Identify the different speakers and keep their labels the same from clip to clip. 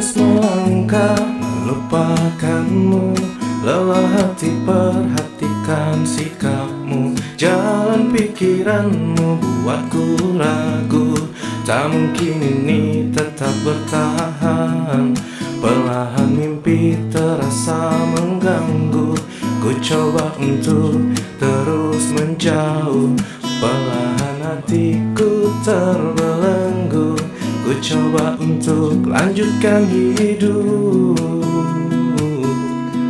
Speaker 1: Terus melangkah melupakanmu Lelah hati perhatikan sikapmu. Jalan pikiranmu buatku ragu. Tak mungkin ini tetap bertahan. Perlahan mimpi terasa mengganggu. Ku coba untuk terus menjauh. Perlahan hatiku terbelenggu Coba untuk lanjutkan hidup.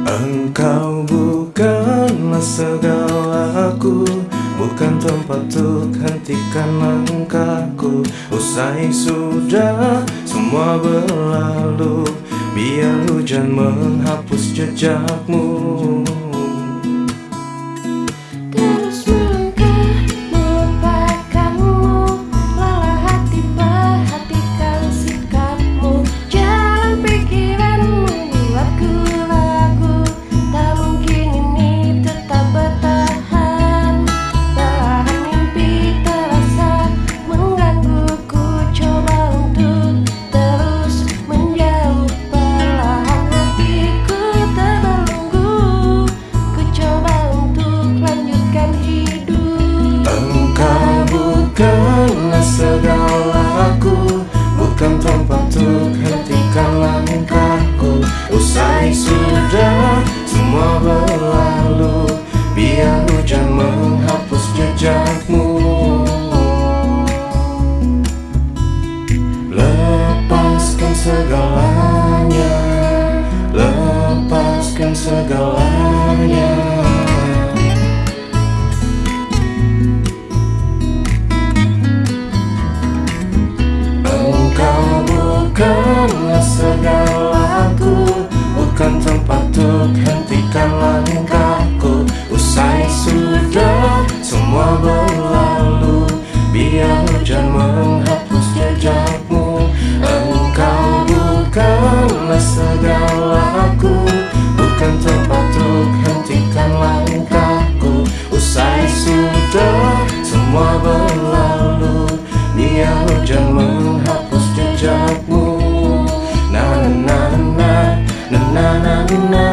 Speaker 1: Engkau bukanlah segalaku Bukan tempat untuk hentikan langkahku. Usai sudah semua berlalu Biar hujan menghapus jejakmu
Speaker 2: Usai sudah semua berlalu. Biar hujan menghapus kau berlalu Biar hujan menghapus jejakmu.
Speaker 1: Engkau bukanlah segalaku Bukan tempat untuk hentikan langkahku. Usai sudah semua berlalu Biar hujan menghapus jejakmu. Na na na na na na na, na.